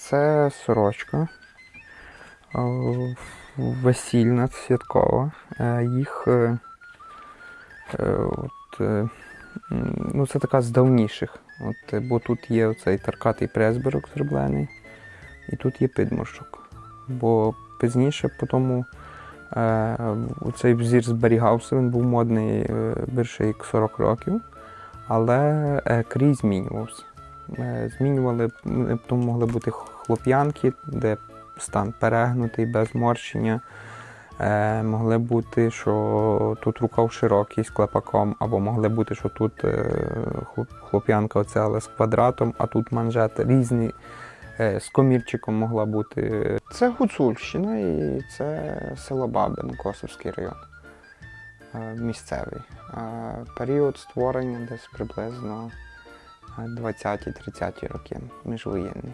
Це сорочка е, весільна, святкова. Е, Їх е, от, ну, це така з давніших. От, бо тут є оцей таркатий пресберок зроблений, і тут є підморщик. Бо пізніше по тому цей взір зберігався, він був модний більше як 40 років, але крій змінювався. Е, Змінювали, м, тому могли бути хлоп'янки, де стан перегнутий, без морщення. Е, могли бути, що тут рукав широкий з клепаком, або могли бути, що тут е, хлоп'янка оця, але з квадратом, а тут манжет різний. Е, з комірчиком могла бути. Це Гуцульщина і це село Бабин, Косовський район. Е, місцевий. Е, період створення десь приблизно 20-30 роки, міжвоєнний.